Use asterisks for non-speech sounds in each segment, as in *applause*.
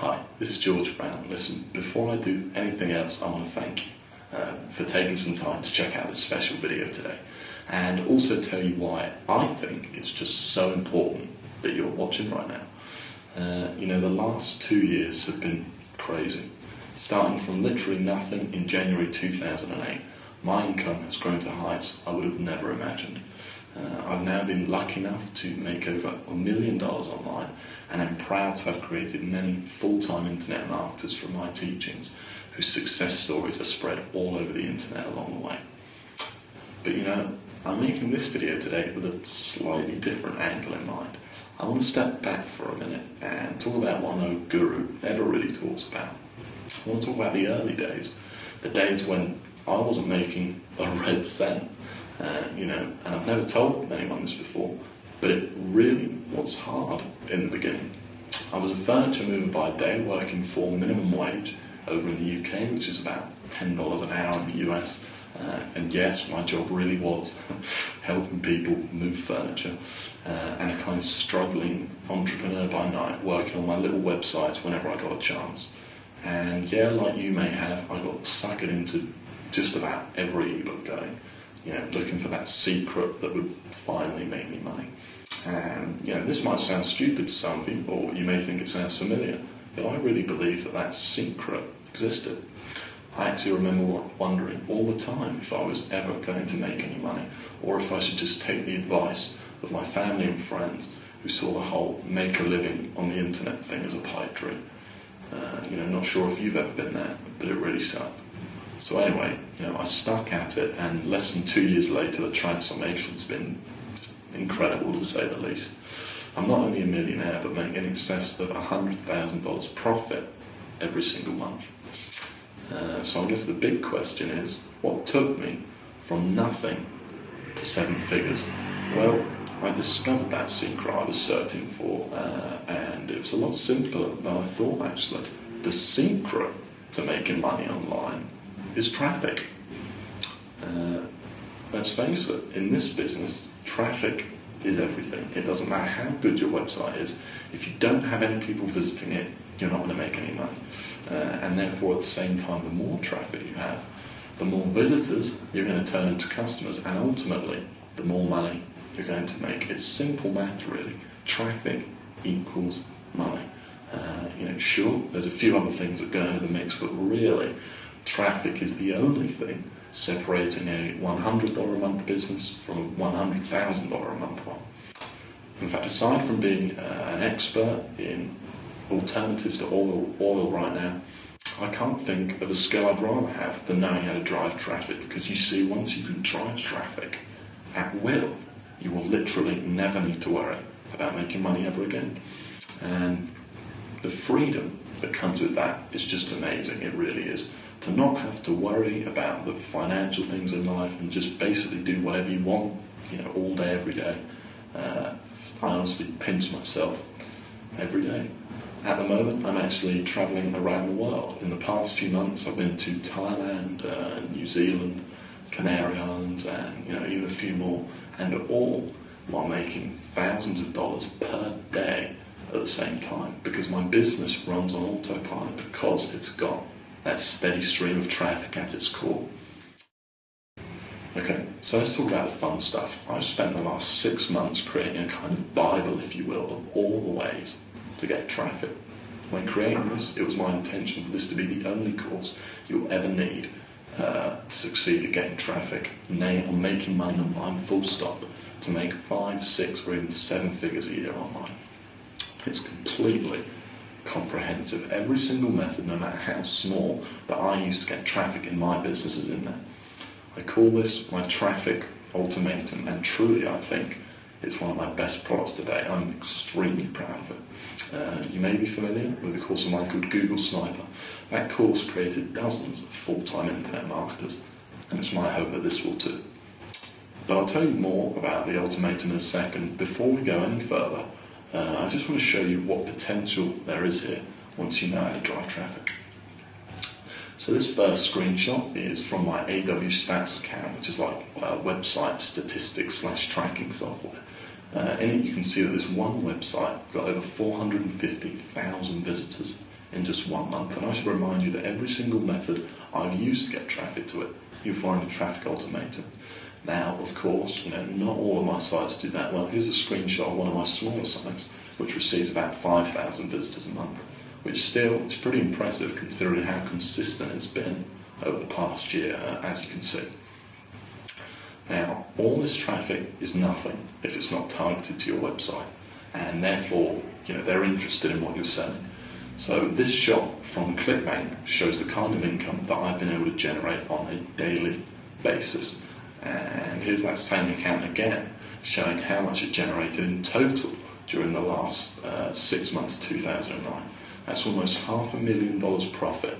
Hi, this is George Brown. Listen, before I do anything else, I want to thank you uh, for taking some time to check out this special video today and also tell you why I think it's just so important that you're watching right now. Uh, you know, the last two years have been crazy. Starting from literally nothing in January 2008, my income has grown to heights I would have never imagined. Uh, I've now been lucky enough to make over a million dollars online, and I'm proud to have created many full-time internet marketers from my teachings whose success stories are spread all over the internet along the way. But you know, I'm making this video today with a slightly different angle in mind. I want to step back for a minute and talk about what no guru ever really talks about. I want to talk about the early days, the days when I wasn't making a red cent, uh, you know, and I've never told anyone this before, but it really was hard in the beginning. I was a furniture mover by day working for minimum wage over in the UK, which is about $10 an hour in the US. Uh, and yes, my job really was *laughs* helping people move furniture uh, and a kind of struggling entrepreneur by night, working on my little websites whenever I got a chance. And yeah, like you may have, I got suckered into just about every ebook going, you know, looking for that secret that would finally make me money. And, you know, this might sound stupid to some people, or you may think it sounds familiar, but I really believe that that secret existed. I actually remember wondering all the time if I was ever going to make any money, or if I should just take the advice of my family and friends who saw the whole make a living on the internet thing as a pipe dream. Uh, you know, not sure if you've ever been there, but it really sucked. So anyway, you know, I stuck at it, and less than two years later, the transformation's been just incredible to say the least. I'm not only a millionaire, but making in excess of $100,000 profit every single month. Uh, so I guess the big question is, what took me from nothing to seven figures? Well, I discovered that secret I was searching for, uh, and it was a lot simpler than I thought actually. The secret to making money online is traffic. Uh, let's face it, in this business, traffic is everything. It doesn't matter how good your website is. If you don't have any people visiting it, you're not going to make any money. Uh, and therefore, at the same time, the more traffic you have, the more visitors you're going to turn into customers, and ultimately, the more money you're going to make. It's simple math, really. Traffic equals money. Uh, you know, sure, there's a few other things that go into the mix, but really, traffic is the only thing separating a $100 a month business from a $100,000 a month one. In fact, aside from being uh, an expert in alternatives to oil, oil right now, I can't think of a skill I'd rather have than knowing how to drive traffic because you see, once you can drive traffic at will, you will literally never need to worry about making money ever again. And the freedom that comes with that is just amazing, it really is to not have to worry about the financial things in life and just basically do whatever you want, you know, all day, every day. Uh, I honestly pinch myself every day. At the moment, I'm actually traveling around the world. In the past few months, I've been to Thailand, uh, New Zealand, Canary Islands, and you know even a few more, and all while making thousands of dollars per day at the same time because my business runs on autopilot because it's got that steady stream of traffic at its core. Okay, so let's talk about the fun stuff. I've spent the last six months creating a kind of Bible, if you will, of all the ways to get traffic. When creating this, it was my intention for this to be the only course you'll ever need uh, to succeed at getting traffic, nay, on making money online, full stop, to make five, six, or even seven figures a year online. It's completely comprehensive. Every single method, no matter how small, that I use to get traffic in my business is in there. I call this my traffic ultimatum, and truly, I think it's one of my best products today. I'm extremely proud of it. Uh, you may be familiar with a course of mine called Google Sniper. That course created dozens of full-time internet marketers, and it's my hope that this will too. But I'll tell you more about the ultimatum in a second. Before we go any further, uh, I just want to show you what potential there is here once you know how to drive traffic. So this first screenshot is from my AWStats account, which is like a website statistics slash tracking software. Uh, in it, you can see that this one website got over 450,000 visitors in just one month. And I should remind you that every single method I've used to get traffic to it, you'll find a Traffic Ultimatum. Now, of course, you know, not all of my sites do that well. Here's a screenshot of one of my smaller sites, which receives about 5,000 visitors a month, which still is pretty impressive considering how consistent it's been over the past year, uh, as you can see. Now, all this traffic is nothing if it's not targeted to your website, and therefore, you know, they're interested in what you're selling. So this shot from ClickBank shows the kind of income that I've been able to generate on a daily basis. And here's that same account again, showing how much it generated in total during the last uh, six months of 2009. That's almost half a million dollars profit,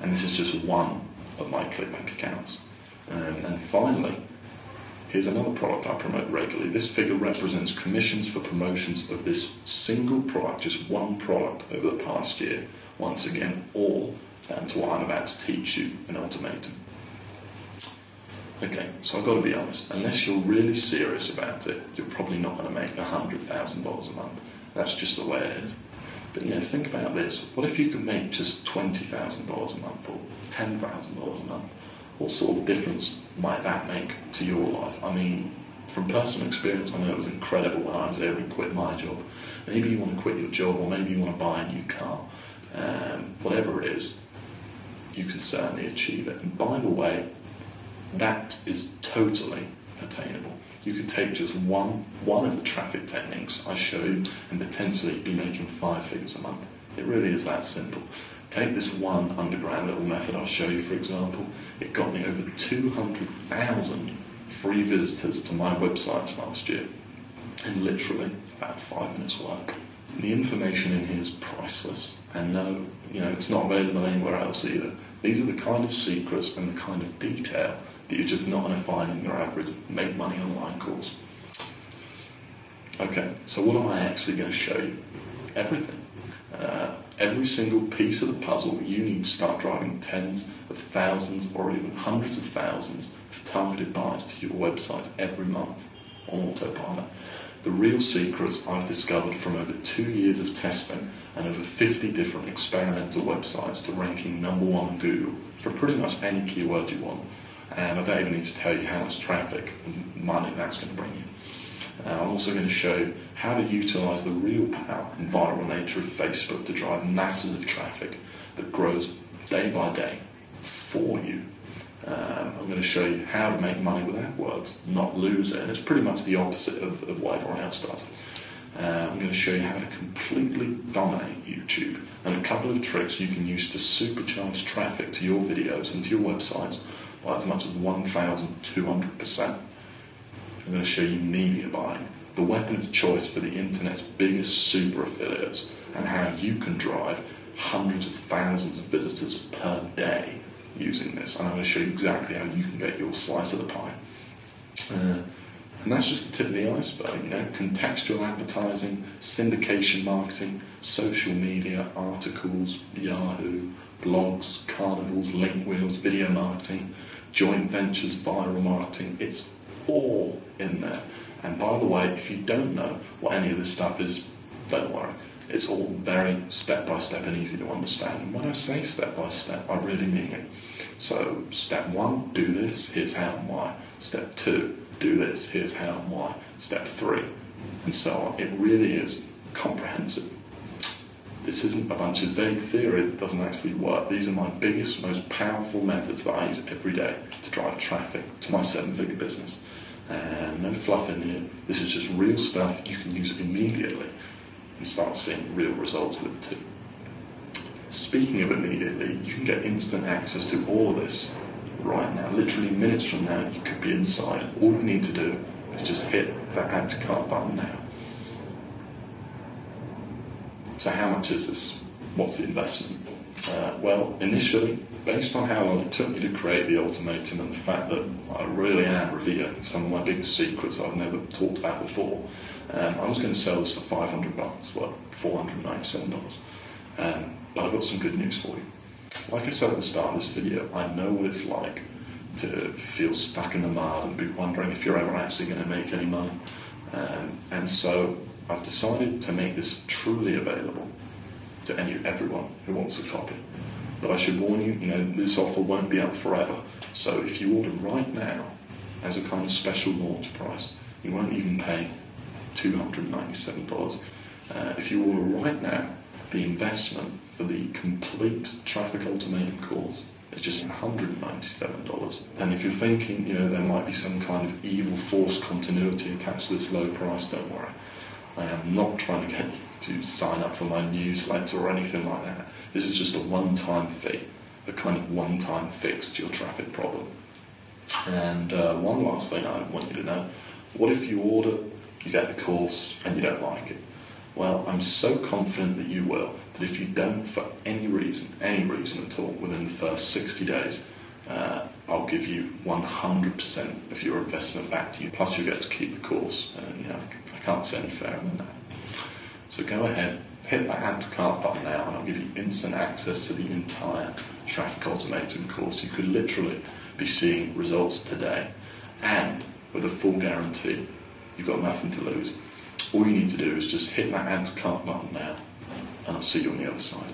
and this is just one of my ClickBank accounts. Um, and finally, here's another product I promote regularly. This figure represents commissions for promotions of this single product, just one product over the past year. Once again, all down to what I'm about to teach you in Ultimatum. Okay, so I've got to be honest, unless you're really serious about it, you're probably not going to make $100,000 a month. That's just the way it is. But you know, think about this. What if you could make just $20,000 a month or $10,000 a month? What sort of difference might that make to your life? I mean, from personal experience, I know it was incredible when I was able to quit my job. Maybe you want to quit your job or maybe you want to buy a new car. Um, whatever it is, you can certainly achieve it. And by the way, that is totally attainable. You could take just one one of the traffic techniques I show you and potentially be making five figures a month. It really is that simple. Take this one underground little method I'll show you, for example. It got me over 200,000 free visitors to my websites last year in literally about five minutes work. The information in here is priceless, and no, you know, it's not available anywhere else either. These are the kind of secrets and the kind of detail that you're just not going to find in your average make money online course. Okay, so what am I actually going to show you? Everything. Uh, every single piece of the puzzle you need to start driving tens of thousands or even hundreds of thousands of targeted buyers to your website every month on autopilot. The real secrets I've discovered from over two years of testing and over 50 different experimental websites to ranking number one on Google for pretty much any keyword you want and I don't even need to tell you how much traffic and money that's going to bring you. Uh, I'm also going to show how to utilize the real power and viral nature of Facebook to drive masses of traffic that grows day by day for you. Um, I'm going to show you how to make money with AdWords, not lose it, and it's pretty much the opposite of, of what everyone else does. Uh, I'm going to show you how to completely dominate YouTube and a couple of tricks you can use to supercharge traffic to your videos and to your websites by as much as 1,200%. I'm going to show you media buying, the weapon of choice for the internet's biggest super affiliates, and how you can drive hundreds of thousands of visitors per day using this. And I'm going to show you exactly how you can get your slice of the pie. Uh, and that's just the tip of the iceberg, you know, contextual advertising, syndication marketing, social media, articles, Yahoo, blogs, carnivals, link wheels, video marketing, joint ventures, viral marketing. It's all in there. And by the way, if you don't know what any of this stuff is, don't worry. It's all very step by step and easy to understand. And when I say step by step, I really mean it. So, step one, do this, here's how and why. Step two, do this, here's how and why. Step three, and so on. It really is comprehensive. This isn't a bunch of vague theory that doesn't actually work. These are my biggest, most powerful methods that I use every day to drive traffic to my seven figure business. And no fluff in here. This is just real stuff you can use immediately and start seeing real results with too. Speaking of immediately, you can get instant access to all of this right now. Literally minutes from now, you could be inside. All you need to do is just hit that add to cart button now. So how much is this? What's the investment? Uh, well, initially, based on how long it took me to create the Ultimatum and the fact that I really am revealing some of my biggest secrets I've never talked about before, um, I was going to sell this for 500 bucks, well, $497. Um, but I've got some good news for you. Like I said at the start of this video, I know what it's like to feel stuck in the mud and be wondering if you're ever actually going to make any money. Um, and so I've decided to make this truly available to any everyone who wants a copy. But I should warn you, you know, this offer won't be up forever. So if you order right now, as a kind of special launch price, you won't even pay $297. Uh, if you order right now, the investment for the complete traffic ultimatum course is just $197. And if you're thinking, you know, there might be some kind of evil force continuity attached to this low price, don't worry. I am not trying to get you to sign up for my newsletter or anything like that. This is just a one-time fee, a kind of one-time fix to your traffic problem. And uh, one last thing I want you to know, what if you order, you get the course and you don't like it? Well, I'm so confident that you will, that if you don't for any reason, any reason at all, within the first 60 days, uh, I'll give you 100% of your investment back to you, plus you get to keep the course. Uh, you know, I can't say any fairer than that. So go ahead, hit that add to cart button now, and I'll give you instant access to the entire traffic ultimatum course. You could literally be seeing results today, and with a full guarantee, you've got nothing to lose. All you need to do is just hit that add to cart button now, and I'll see you on the other side.